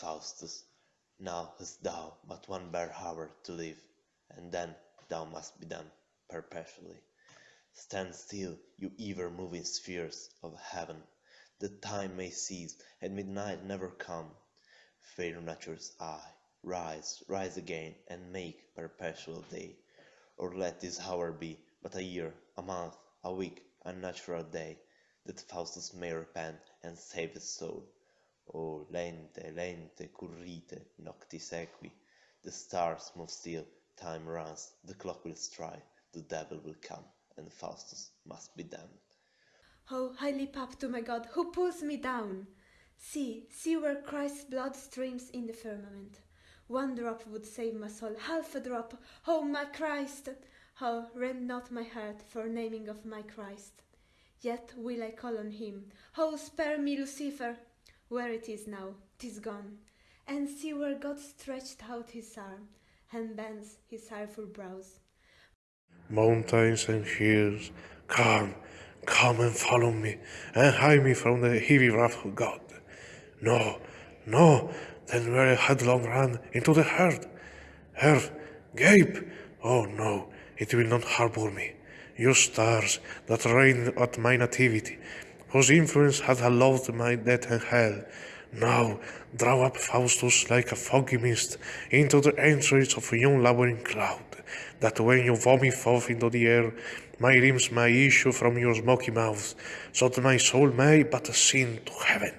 Faustus, now hast thou but one bare hour to live, and then thou must be done perpetually. Stand still, you ever moving spheres of heaven, that time may cease and midnight never come. Fair nature's eye, rise, rise again, and make perpetual day, or let this hour be but a year, a month, a week, a natural day, that Faustus may repent and save his soul. O lente, lente, currite, noctis equi, the stars move still, time runs, the clock will strike, the devil will come, and Faustus must be damned. Oh, I leap up to my God, who pulls me down. See, see where Christ's blood streams in the firmament. One drop would save my soul, half a drop. Oh, my Christ! Oh, rend not my heart for naming of my Christ. Yet will I call on him. Oh, spare me, Lucifer! Where it is now, 'tis gone. And see where God stretched out his arm, and bends his ireful brows. Mountains and hills, come, come and follow me, and hide me from the heavy wrath of God. No, no, then were a headlong run into the herd. Earth, gape! Oh no, it will not harbor me. You stars that reign at my nativity, whose influence hath allowed my death and hell, now draw up Faustus like a foggy mist into the entrails of a young lowering cloud, that when you vomit forth into the air, my limbs may issue from your smoky mouth, so that my soul may but ascend to heaven.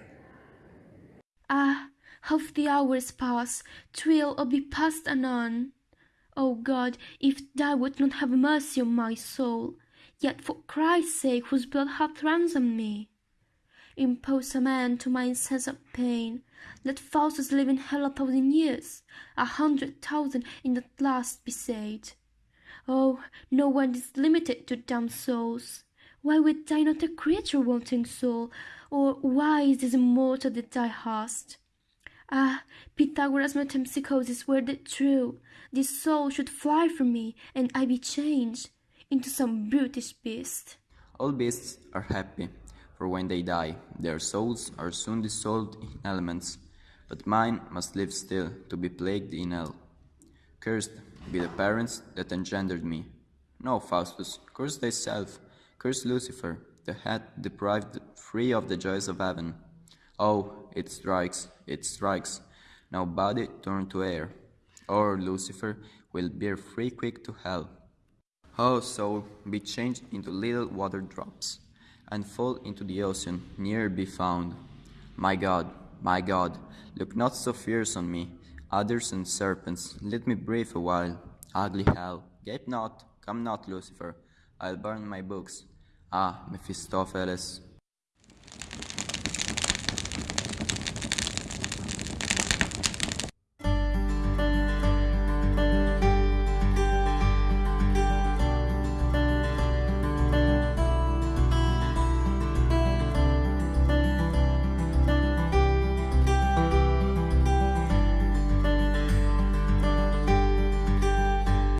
Ah, how the hours pass, twill or be past anon. O God, if thou wilt not have mercy on my soul, yet for Christ's sake whose blood hath ransomed me, impose a man to my incessant pain. Let Faustus live in hell a thousand years, a hundred thousand in that last be saved. Oh, no one is limited to damned souls. Why would thou not a creature wanting soul, or why is this immortal that thou hast? Ah, Pythagoras' metempsychosis were the true. This soul should fly from me, and I be changed into some brutish beast. All beasts are happy, for when they die, their souls are soon dissolved in elements, but mine must live still to be plagued in hell. Cursed be the parents that engendered me. No, Faustus, curse thyself, curse Lucifer, the head deprived free of the joys of heaven. Oh, it strikes, it strikes. Now body turn to air, or Lucifer will bear free quick to hell. Oh, soul, be changed into little water drops, and fall into the ocean, ne'er be found. My God, my God, look not so fierce on me. Adders and serpents, let me breathe a while. Ugly hell, gape not, come not, Lucifer. I'll burn my books. Ah, Mephistopheles,